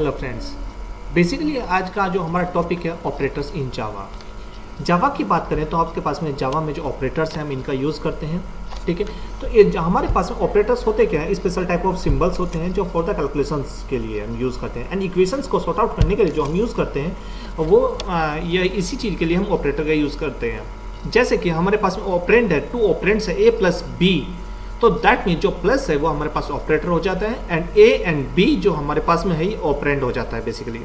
Hello friends basically आज का जो हमारा टॉपिक है ऑपरेटर्स इन जावा जावा की बात करें तो आपके पास में जावा में जो ऑपरेटर्स हैं हम इनका यूज़ करते हैं, ठीक है? तो ये हमारे पास में ऑपरेटर्स होते क्या है? स्पेशल टाइप ऑफ़ सिंबल्स होते हैं जो फॉर द कैलकुलेशंस के लिए हम यूज़ करते हैं. एंड इक्वेशंस को सॉर्ट आउट करने के लिए जो हम यूज़ करते हैं, वो या इसी चीज़ के लिए हम ऑपरेटर का यूज़ करते हैं. जैसे कि हमारे पास में ऑपरेंड है टू ऑपरेंट्स है ए प्लस बी तो दैट मीन जो प्लस है वो हमारे पास ऑपरेटर हो जाता है एंड ए एंड बी जो हमारे पास में है ये ऑपरेंड हो जाता है बेसिकली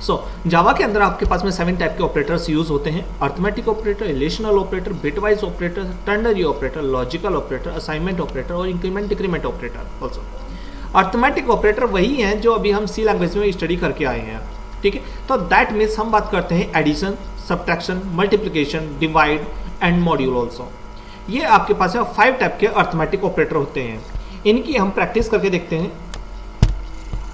सो so, जावा के अंदर आपके पास में सेवन टाइप के ऑपरेटर्स यूज़ होते हैं। Arithmetic operator relational operator bitwise operator ternary operator logical operator assignment operator और increment decrement operator also arithmetic operator वही हैं जो अभी हम सी लैंग्वेज में स्टडी करके आए हैं। ठीक है? तो दैट मीन्स हम बात करते हैं addition subtraction multiplication divide and module also ये आपके पास है फाइव टाइप के अर्थमेटिक ऑपरेटर होते हैं। इनकी हम प्रैक्टिस करके देखते हैं।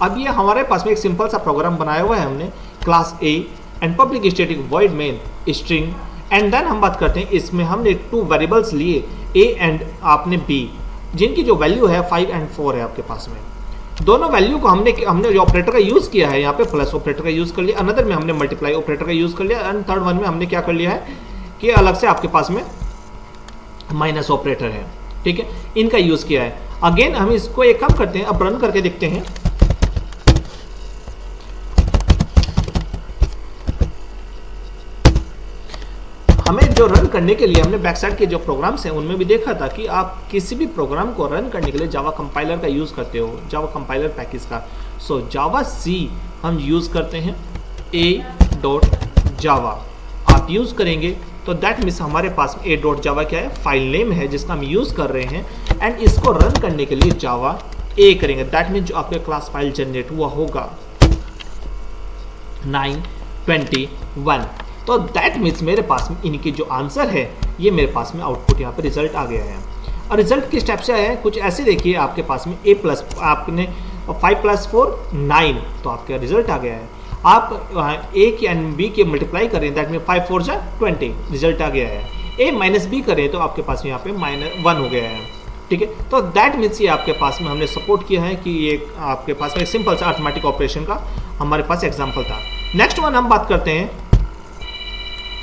अब ये हमारे पास में एक सिंपल सा प्रोग्राम बनाया हुआ है हमने class A and public static void main string and then हम बात करते हैं, इसमें हमने टू वेरिएबल्स लिए ए एंड आपने बी जिनकी जो वैल्यू है फाइव एंड फोर है आपके पास में। दोनों वैल्यू को हमने हमने जो ऑपरेटर का यूज़ किया है, यहाँ पे प्लस ऑपरेटर का यूज़ कर लिया अनदर में हमने मल्टीप्लाई ऑपरेटर का यूज़ कर लिया एंड थर्ड वन में हमने क्या कर लिया है, कि अलग से आपके पास में माइनस ऑपरेटर है, ठीक है? इनका यूज़ किया है। अगेन, हम इसको एक काम करते हैं, अब रन करके देखते हैं। हमें जो रन करने के लिए हमने बैक साइड के जो प्रोग्राम्स हैं, उनमें भी देखा था कि आप किसी भी प्रोग्राम को रन करने के लिए जावा कंपाइलर का यूज़ करते हो जावा कंपाइलर पैकेज का। सो जावा सी हम यूज़ करते हैं ए डॉट जावा आप यूज़ करेंगे तो दैट मीन्स हमारे पास ए डॉट जावा क्या है? फ़ाइल नेम है जिसका हम यूज़ कर रहे हैं एंड इसको रन करने के लिए जावा ए करेंगे। दैट मीन्स जो आपके क्लास फ़ाइल जनरेट हुआ होगा। 921 तो दैट मीन्स मेरे पास में इनकी जो आंसर है, ये मेरे पास में आउटपुट यहाँ पर रिज़ल्ट आ गया है। और रिज़ल्ट किस टाइप से आया है? कुछ ऐसे देखिए, आपके पास में ए प्लस आपने फाइव प्लस फोर नाइन तो आपका रिज़ल्ट आ गया है। आप ए के एंड बी के मल्टीप्लाई करें दैट मीन फाइव फोर जा ट्वेंटी रिज़ल्ट आ गया है। ए माइनस बी करें तो आपके पास यहाँ पे माइनस वन हो गया है। ठीक है? तो दैट मीन्स ये आपके पास में हमने सपोर्ट किया है कि ये आपके पास में सिंपल सा अर्थमेटिक ऑपरेशन का हमारे पास एग्ज़ाम्पल था। नेक्स्ट वन हम बात करते हैं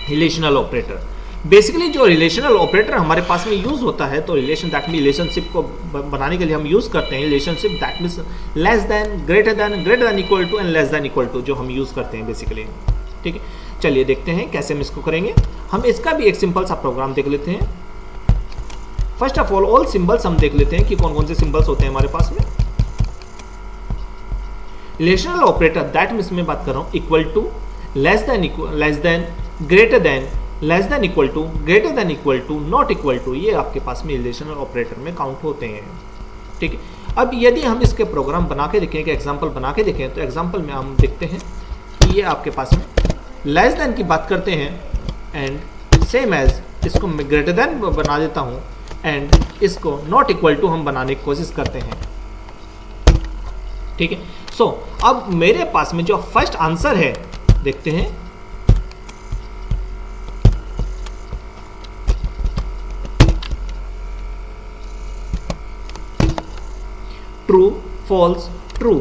रिलेशनल ऑपरेटर बेसिकली जो रिलेशनल ऑपरेटर हमारे पास में यूज़ होता है तो रिलेशन दैट मीन रिलेशनशिप को बनाने के लिए हम यूज़ करते हैं। Relationship that means less than greater than greater than equal to and less than equal to जो हम यूज़ करते हैं बेसिकली ठीक है? चलिए देखते हैं कैसे हम इसको करेंगे। हम इसका भी एक सिंपल सा प्रोग्राम देख लेते हैं। First of all all symbols हम देख लेते हैं कि कौन कौन से सिंबल्स होते हैं हमारे पास में। रिलेशनल ऑपरेटर दैट मीन्स मैं बात कर रहा हूँ equal to less than less than greater than less than equal to greater than equal to not equal to ये आपके पास में रिलेशनल ऑपरेटर में काउंट होते हैं। ठीक है? अब यदि हम इसके प्रोग्राम बना के देखें कि एग्ज़ाम्पल बना के देखें तो एग्ज़ाम्पल में हम देखते हैं कि ये आपके पास में लेस देन की बात करते हैं एंड सेम एज इसको मैं ग्रेटर देन बना देता हूँ एंड इसको नॉट इक्वल टू हम बनाने की कोशिश करते हैं। ठीक है? सो so, अब मेरे पास में जो फ़र्स्ट आंसर है देखते हैं। ट्रू फॉल्स ट्रू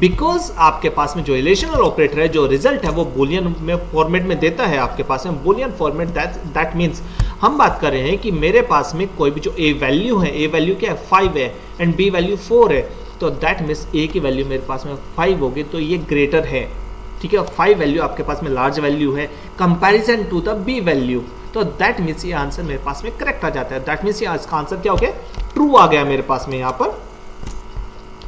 बिकॉज़ आपके पास में जो रिलेशनल ऑपरेटर है जो रिज़ल्ट है, वो बोलियन में फॉर्मेट में देता है आपके पास में। Boolean format that that means हम बात कर रहे हैं कि मेरे पास में कोई भी जो ए वैल्यू है ए वैल्यू क्या है? फाइव है एंड बी वैल्यू फोर है। तो दैट मीन्स ए की वैल्यू मेरे पास में फाइव होगी तो ये ग्रेटर है। ठीक है? फाइव वैल्यू आपके पास में लार्ज वैल्यू है। Comparison to the b value तो दैट मीन्स ये आंसर मेरे पास में करेक्ट आ जाता है। दैट मीन्स ये आंसर क्या हो गया? ट्रू आ गया मेरे पास में यहाँ पर।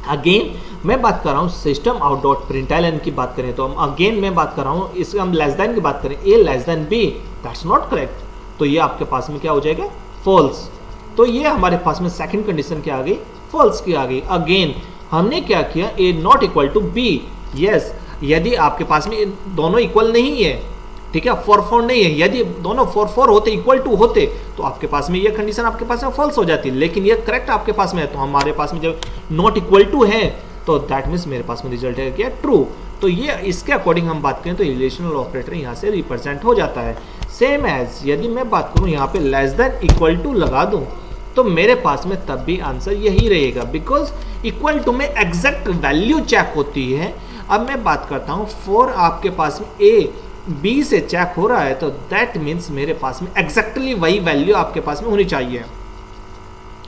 अगेन मैं बात कर रहा हूँ सिस्टम आउट डॉट प्रिंटाइलन की बात करें तो हम अगेन मैं बात कर रहा हूँ इसके हम लेस देन की बात करें। A less than b that's not correct तो ये आपके पास में क्या हो जाएगा? फॉल्स तो ये हमारे पास में सेकंड कंडीशन क्या आ गई? फॉल्स की आ गई। अगेन हमने क्या किया? A not equal to b yes यदि आपके पास में दोनों इक्वल नहीं है ठीक है? फोर फोर नहीं है। यदि दोनों फोर फोर होते इक्वल टू होते तो आपके पास में ये कंडीशन आपके पास में फॉल्स हो जाती। लेकिन ये करेक्ट आपके पास में है तो हमारे पास में जब नॉट इक्वल टू है तो दैट मीन्स मेरे पास में रिज़ल्ट है क्या? ट्रू तो ये इसके अकॉर्डिंग हम बात करें तो रिलेशनल ऑपरेटर यहाँ से रिप्रेजेंट हो जाता है। सेम एज यदि मैं बात करूँ यहाँ पे लेस देन इक्वल टू लगा दूँ तो मेरे पास में तब भी आंसर यही रहेगा। बिकॉज़ इक्वल टू में एग्जैक्ट वैल्यू चेक होती है। अब मैं बात करता हूँ फोर आपके पास में ए बी से चेक हो रहा है तो दैट मीन्स मेरे पास में एग्जैक्टली वही वैल्यू आपके पास में होनी चाहिए।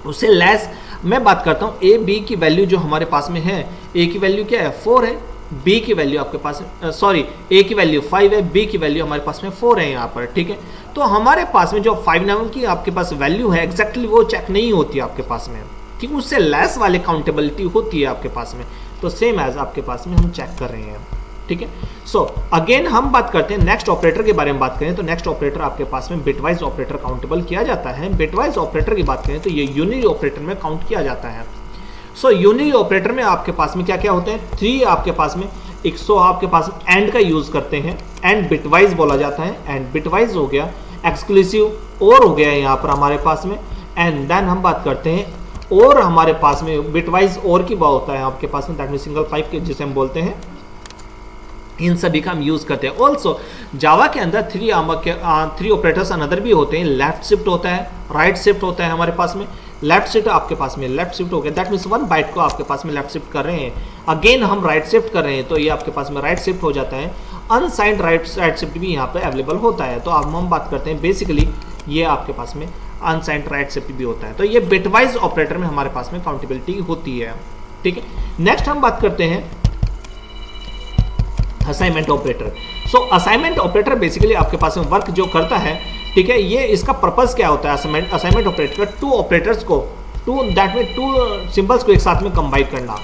उससे लेस मैं बात करता हूँ ए बी की वैल्यू जो हमारे पास में है ए की वैल्यू क्या है? फोर है। बी की वैल्यू आपके पास सॉरी ए की वैल्यू फाइव है बी की वैल्यू हमारे पास में फोर है यहाँ पर, ठीक है? तो हमारे पास में जो फाइव नाइन की आपके पास वैल्यू है एग्जैक्टली वो चेक नहीं होती आपके पास में। क्योंकि उससे लेस वाले काउंटेबिलिटी होती है आपके पास में। तो सेम एज आपके पास में हम चेक कर रहे हैं। ठीक है? सो अगेन हम बात करते हैं नेक्स्ट ऑपरेटर के बारे में बात करें तो नेक्स्ट ऑपरेटर आपके पास में बिटवाइज ऑपरेटर काउंटेबल किया जाता है। बिटवाइज ऑपरेटर की बात करें तो ये यूनिरी ऑपरेटर में काउंट किया जाता है। सो यूनिरी ऑपरेटर में आपके पास में क्या क्या होते हैं? थ्री आपके पास में, एक सौ आपके पास एंड का यूज़ करते हैं। एंड बिटवाइज बोला जाता है। एंड बिटवाइज हो गया एक्सक्लूसिव और हो गया यहाँ पर हमारे पास में। एंड देन हम बात करते हैं, और हमारे पास में बिटवाइज और की बात होता है आपके पास में दैट मीन सिंगल फाइव के जिसे हम बोलते हैं। इन सभी का हम यूज़ करते हैं। ऑल्सो जावा के अंदर थ्री थ्री ऑपरेटर्स अनदर भी होते हैं। लेफ़्ट शिफ्ट होता है राइट शिफ्ट होता है हमारे पास में। लेफ़्ट शिफ्ट आपके पास में लेफ़्ट शिफ्ट हो गया। दैट मीन्स वन बाइट को आपके पास में लेफ़्ट शिफ्ट कर रहे हैं। अगेन हम राइट शिफ्ट कर रहे हैं तो ये आपके पास में राइट शिफ्ट हो जाता है। अनसाइंड राइट राइट शिफ्ट भी यहाँ पर अवेलेबल होता है। तो अब हम बात करते हैं बेसिकली ये आपके पास में अनसाइंड राइट शिफ्ट भी होता है। तो ये बिटवाइज ऑपरेटर में हमारे पास में काउंटेबिलिटी होती है। ठीक है? नेक्स्ट हम बात करते हैं assignment operator so assignment operator basically आपके पास में वर्क जो करता है, ठीक है, ये इसका पर्पज क्या होता है? Assignment assignment operator two operators को two that mean two symbols को एक साथ में कंबाइन करना,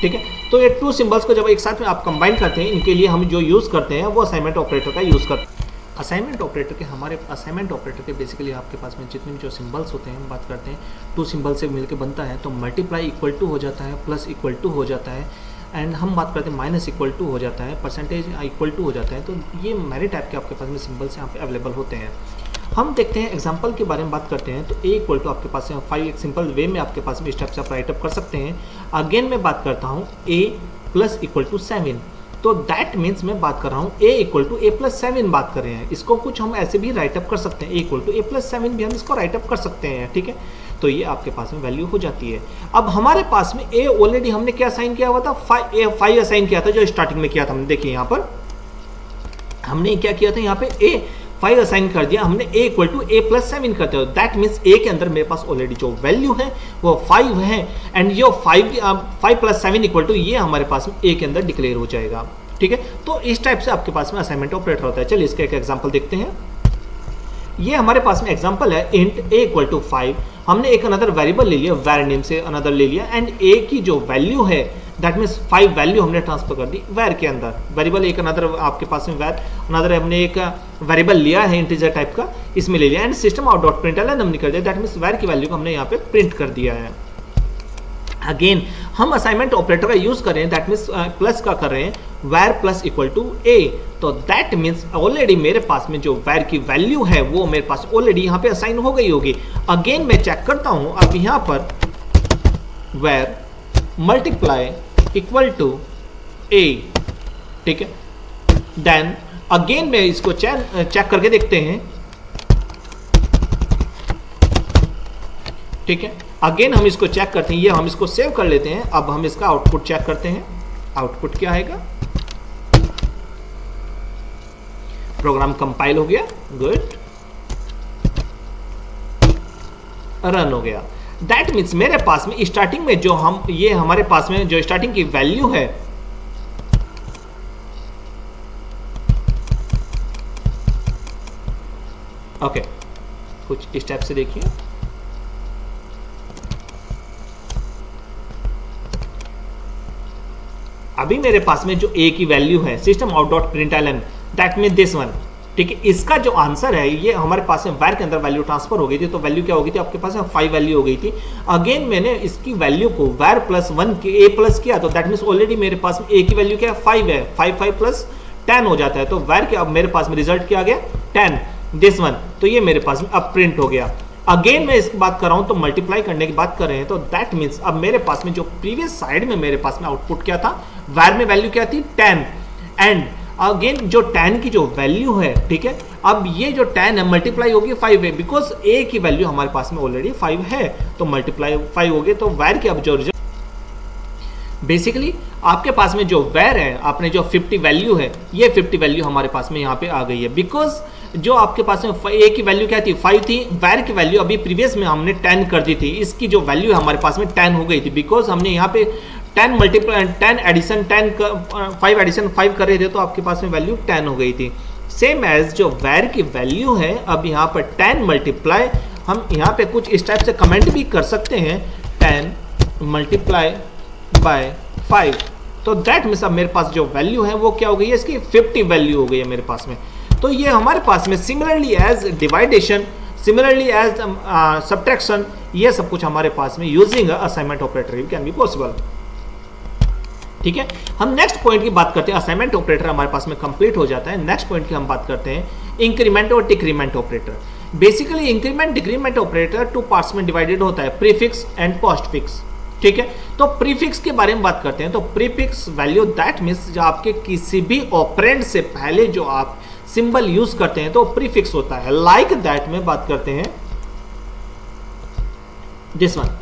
ठीक है? तो ये टू सिंबल्स को जब एक साथ में आप कंबाइन करते हैं, इनके लिए हम जो यूज़ करते हैं, वो असाइनमेंट ऑपरेटर का यूज़ करते हैं असाइनमेंट ऑपरेटर के, हमारे असाइनमेंट ऑपरेटर के बेसिकली आपके पास में जितने भी जो सिंबल्स होते हैं, हम बात करते हैं टू सिंबल से मिलकर बनता है तो मल्टीप्लाई इक्वल टू हो जाता है प्लस इक्वल टू हो जाता है एंड हम बात करते हैं माइनस इक्वल टू हो जाता है परसेंटेज इक्वल टू हो जाता है तो ये मेरे टाइप के आपके पास में सिंबल्स यहाँ पे अवेलेबल होते हैं। हम देखते हैं एग्ज़ाम्पल के बारे में बात करते हैं तो ए इक्वल टू आपके पास फाइव एक सिंपल वे में आपके पास में स्टेप से आप राइटअप कर सकते हैं। अगेन मैं बात करता हूँ a plus equal to seven तो दैट मीन्स मैं बात कर रहा हूँ a equal to a plus seven बात कर रहे हैं। इसको कुछ हम ऐसे भी राइटअप कर सकते हैं a equal to a plus seven भी हम इसको राइटअप कर सकते हैं, ठीक है? तो ये आपके पास में वैल्यू हो जाती है। अब हमारे पास में ए ऑलरेडी हमने क्या साइन किया हुआ था? फाइव फाइव असाइन किया था जो स्टार्टिंग में किया था हमने। देखिए यहाँ पर। हमने क्या किया था? यहाँ पे ए फाइव असाइन कर दिया। हमने a equal to a plus seven करते हो दैट मीन्स ए के अंदर मेरे पास ऑलरेडी जो वैल्यू है, वो फाइव है। एंड ये five five plus seven equal to ये हमारे पास में ए के अंदर डिक्लेयर हो जाएगा। ठीक है? तो इस टाइप से आपके पास में असाइनमेंट ऑपरेटर होता है। चलिए इसका एक एग्ज़ाम्पल देखते हैं। ये हमारे पास में एग्ज़ाम्पल है int a equal to five हमने एक अनदर वेरिएबल ले लिया वेर नेम से अनदर ले लिया एंड ए की जो वैल्यू है दैट मीन्स फाइव वैल्यू हमने ट्रांसफ़र कर दी वेर के अंदर। वेरिएबल एक अनदर आपके पास में वेर अनदर हमने एक वेरिएबल लिया है इंटीजर टाइप का, इसमें ले लिया and system out dot println हमने कर दिया। दैट मीन्स वेर की वैल्यू को हमने यहाँ पे प्रिंट कर दिया है। अगेन हम असाइनमेंट ऑपरेटर का यूज़ कर दैट मीन्स प्लस का कर रहे हैं var plus equal to a तो दैट मीन्स ऑलरेडी मेरे पास में जो वेर की वैल्यू है, वो मेरे पास ऑलरेडी यहाँ पे असाइन हो गई होगी। अगेन मैं चेक करता हूँ, अब यहाँ पर var multiply equal to a ठीक है? देन अगेन में इसको चेक चेक करके देखते हैं। ठीक है? अगेन हम इसको चेक करते हैं। ये हम इसको सेव कर लेते हैं। अब हम इसका आउटपुट चेक करते हैं। आउटपुट क्या आएगा? प्रोग्राम कंपाइल हो गया। गुड रन हो गया। दैट मीन्स मेरे पास में स्टार्टिंग में जो हम, ये हमारे पास में जो स्टार्टिंग की वैल्यू है ओके okay. कुछ स्टेप से देखिए। अभी मेरे पास में जो ए की वैल्यू है system out dot println that mean this one ठीक है, इसका जो आंसर है, ये हमारे पास में वायर के अंदर वैल्यू ट्रांसफ़र हो गई थी तो वैल्यू क्या हो गई थी? आपके पास फाइव वैल्यू हो गई थी। अगेन मैंने इसकी वैल्यू को वायर प्लस वन के ए प्लस किया तो दैट मीन ऑलरेडी मेरे पास में ए की वैल्यू क्या है? फाइव है। फाइव फाइव प्लस टेन हो जाता है तो वायर के अब मेरे पास में रिज़ल्ट क्या आ गया? टेन दिस वन तो ये मेरे पास में अब प्रिंट हो गया। अगेन मैं इस बात कर रहा हूँ तो मल्टीप्लाई करने की बात कर रहे हैं तो दैट मीन्स अब मेरे पास में जो प्रीवियस साइड में मेरे पास में आउटपुट क्या था? वायर में वैल्यू क्या थी टेन एंड अगेन जो टेन की जो वैल्यू है, ठीक है? अब ये जो टेन है मल्टीप्लाई होगी फाइव है बिकॉज़ ए की वैल्यू हमारे पास में ऑलरेडी फाइव है तो मल्टीप्लाई फाइव हो गए तो वैर की अब जो बेसिकली आपके पास में जो वैर है, आपने जो 50 वैल्यू है, ये 50 वैल्यू हमारे पास में यहाँ पे आ गई है। बिकॉज़ जो आपके पास में ए की वैल्यू क्या थी? फाइव थी। वैर की वैल्यू अभी प्रीवियस में हमने टेन कर दी थी। इसकी जो वैल्यू है हमारे पास में टेन हो गई थी। बिकॉज़ हमने यहाँ पे ten multiply ten addition ten five addition five कर रहे थे तो आपके पास में वैल्यू टेन हो गई थी। सेम एज जो वैर की वैल्यू है, अब यहाँ पर टेन मल्टीप्लाई हम यहाँ पे कुछ इस टाइप से कमेंट भी कर सकते हैं। टेन मल्टीप्लाई बाय फाइव तो दैट मीन्स अब मेरे पास जो वैल्यू है, वो क्या हो गई है? इसकी 50 वैल्यू हो गई है मेरे पास में। तो ये हमारे पास में similarly as division similarly as subtraction ये सब कुछ हमारे पास में using assignment operator can be possible ठीक है? हम नेक्स्ट पॉइंट की बात करते हैं। असाइनमेंट ऑपरेटर हमारे पास में कंप्लीट हो जाता है। नेक्स्ट पॉइंट की हम बात करते हैं। इंक्रीमेंट और decrement operator basically increment decrement operator two parts में डिवाइडेड होता है। प्रीफिक्स एंड पोस्ट फिक्स ठीक है? तो प्रीफिक्स के बारे में बात करते हैं। तो प्रीफिक्स वैल्यू दैट मीन्स जो आपके किसी भी ऑपरेंट से पहले जो आप सिंबल यूज़ करते हैं तो प्रीफिक्स होता है। लाइक like दैट में बात करते हैं। दिस वन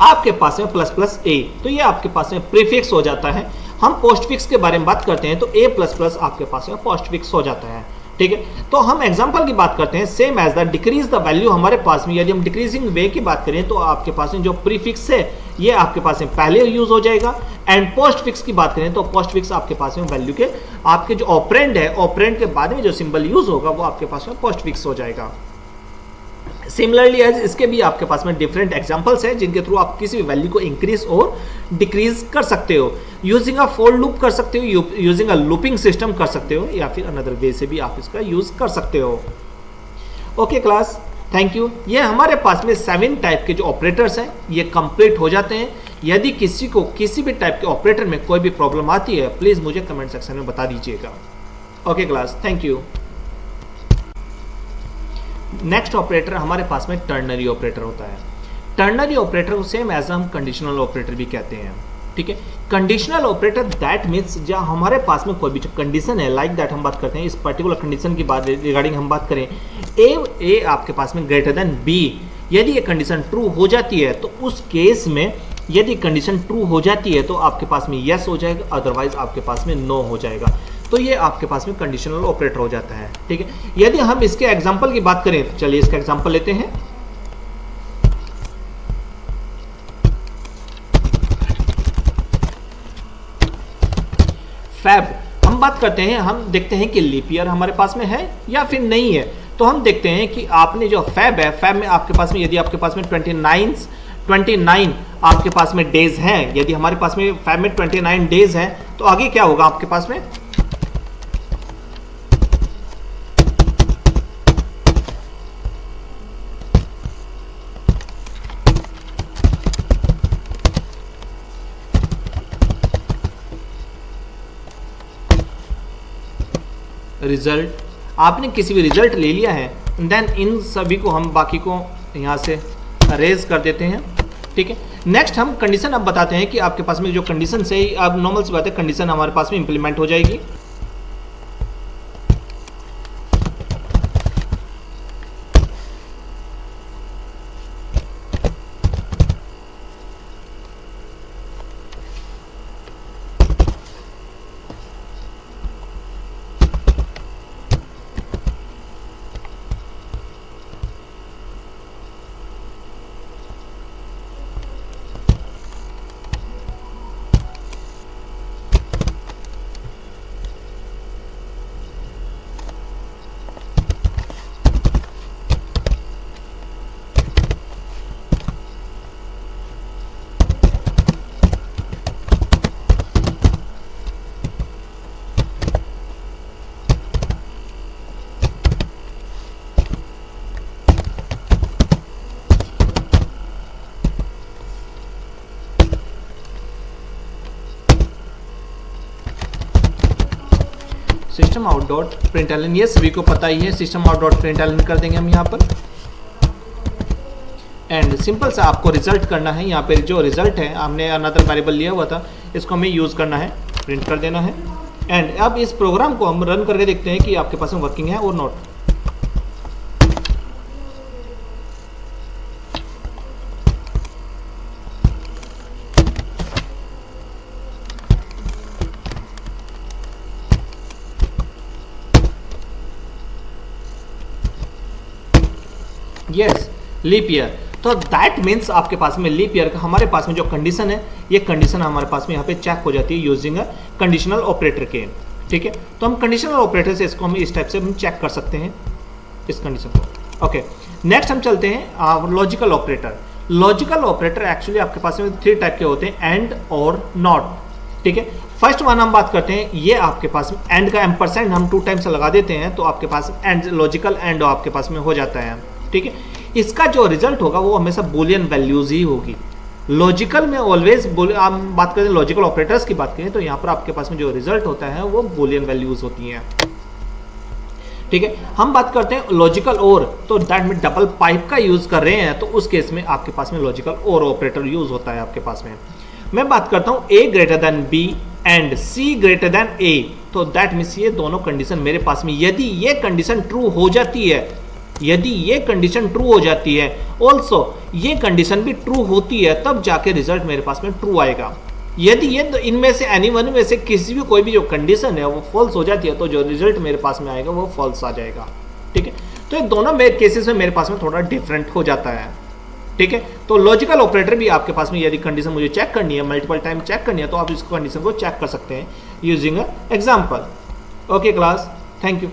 आपके पास में प्लस प्लस ए तो ये आपके पास में प्रीफिक्स हो जाता है। हम पोस्ट फिक्स के बारे में बात करते हैं तो ए प्लस प्लस आपके पास में पोस्ट फिक्स हो जाता है। ठीक है? तो हम एग्जांपल की बात करते हैं। Same as the decrease the value हमारे पास में, यदि हम डिक्रीजिंग वे की बात करें तो आपके पास में जो प्रीफिक्स है, ये आपके पास में पहले यूज़ हो जाएगा। एंड पोस्ट फिक्स की बात करें तो पोस्ट फिक्स आपके पास में वैल्यू के, आपके जो ऑपरेंड है ऑपरेंड के बाद में जो सिंबल यूज़ होगा, वो आपके पास में पोस्ट फिक्स हो जाएगा। सिमिलरली एज इसके भी आपके पास में डिफरेंट एग्जाम्पल्स हैं, जिनके थ्रू आप किसी भी वैल्यू को इंक्रीज और डिक्रीज कर सकते हो। यूजिंग अ फोर लूप कर सकते हो यूजिंग अ लूपिंग सिस्टम कर सकते हो, या फिर अनदर वे से भी आप इसका यूज़ कर सकते हो। ओके क्लास थैंक यू ये हमारे पास में सेवन टाइप के जो ऑपरेटर्स हैं, ये कंप्लीट हो जाते हैं। यदि किसी को किसी भी टाइप के ऑपरेटर में कोई भी प्रॉब्लम आती है प्लीज़ मुझे कमेंट सेक्शन में बता दीजिएगा। Okay class thank you next operator हमारे पास में टर्नरी ऑपरेटर होता है। टर्नरी ऑपरेटर को सेम एज हम कंडीशनल ऑपरेटर भी कहते हैं। ठीक है? कंडीशनल ऑपरेटर दैट मीन्स जहाँ हमारे पास में कोई भी कंडीशन है लाइक like दैट हम बात करते हैं। इस पर्टिकुलर कंडीशन की बात रिगार्डिंग हम बात करें। ए ए आपके पास में ग्रेटर देन बी यदि ये कंडीशन ट्रू हो जाती है तो उस केस में यदि कंडीशन ट्रू हो जाती है तो आपके पास में यस yes हो जाएगा अदरवाइज़ आपके पास में नो no हो जाएगा। तो ये आपके पास में कंडीशनल ऑपरेटर हो जाता है, ठीक है? यदि हम इसके एग्ज़ाम्पल की बात करें, चलिए इसका एग्ज़ाम्पल लेते हैं। फैब हम बात करते हैं, हम देखते हैं कि लीप ईयर हमारे पास में है या फिर नहीं है। तो हम देखते हैं कि आपने जो फैब है फैब में आपके पास में, यदि आपके पास में ट्वेंटी नाइन ट्वेंटी नाइन आपके पास में डेज़ हैं, यदि हमारे पास में फैब में ट्वेंटी नाइन डेज़ हैं तो आगे क्या होगा आपके पास में? रिज़ल्ट आपने किसी भी रिज़ल्ट ले लिया है देन इन सभी को हम बाकी को यहाँ से रेज कर देते हैं, ठीक है? नेक्स्ट हम कंडीशन अब बताते हैं कि आपके पास में जो कंडीशन है, अब नॉर्मल सी बात है कंडीशन हमारे पास में इंप्लीमेंट हो जाएगी। System out dot println ये सभी को पता ही है system out dot println कर देंगे हम यहाँ पर। एंड सिंपल सा आपको रिज़ल्ट करना है। यहाँ पर जो रिज़ल्ट है हमने अनदर वेरिएबल लिया हुआ था, इसको हमें यूज़ करना है प्रिंट कर देना है। एंड अब इस प्रोग्राम को हम रन करके देखते हैं कि आपके पास में वर्किंग है और नॉट यस लीप ईयर तो दैट मीन्स आपके पास में लीप ईयर का हमारे पास में जो कंडीशन है, ये कंडीशन हमारे पास में यहाँ पे चेक हो जाती है यूजिंग अ कंडीशनल ऑपरेटर के। ठीक है? तो हम कंडीशनल ऑपरेटर से इसको हम इस टाइप से हम चेक कर सकते हैं, इस कंडीशन को। ओके नेक्स्ट हम चलते हैं logical operator logical operator actually आपके पास में थ्री टाइप के होते हैं एंड और नॉट ठीक है? फ़र्स्ट वन हम बात करते हैं, ये आपके पास एंड का एम परसेंट हम टू टाइम्स लगा देते हैं तो आपके पास एंड लॉजिकल एंड आपके पास में हो जाता है। ठीक है? इसका जो रिज़ल्ट होगा, वो हमेशा बोलियन वैल्यूज़ ही होगी। लॉजिकल में ऑलवेज हम बात करें लॉजिकल ऑपरेटर्स की बात करें तो यहाँ पर आपके पास में जो रिज़ल्ट होता है, वो बोलियन वैल्यूज़ होती हैं। ठीक है? हम बात करते हैं लॉजिकल और तो दैट में डबल पाइप का यूज़ कर रहे हैं तो उस केस में आपके पास में लॉजिकल और ऑपरेटर यूज़ होता है आपके पास में। मैं बात करता हूँ a greater than b and c greater than a तो दैट मीन्स ये दोनों कंडीशन मेरे पास में, यदि ये कंडीशन ट्रू हो जाती है यदि ये कंडीशन ट्रू हो जाती है ऑल्सो ये कंडीशन भी ट्रू होती है, तब जाके रिज़ल्ट मेरे पास में ट्रू आएगा। यदि ये तो इनमें से एनी वन में से किसी भी, कोई भी जो कंडीशन है, वो फॉल्स हो जाती है तो जो रिज़ल्ट मेरे पास में आएगा, वो फॉल्स आ जाएगा। ठीक है? तो ये दोनों केसेस में मेरे पास में थोड़ा डिफरेंट हो जाता है। ठीक है? तो लॉजिकल ऑपरेटर भी आपके पास में, यदि कंडीशन मुझे चेक करनी है मल्टीपल टाइम चेक करनी है तो आप इस कंडीशन को चेक कर सकते हैं using a example okay class thank you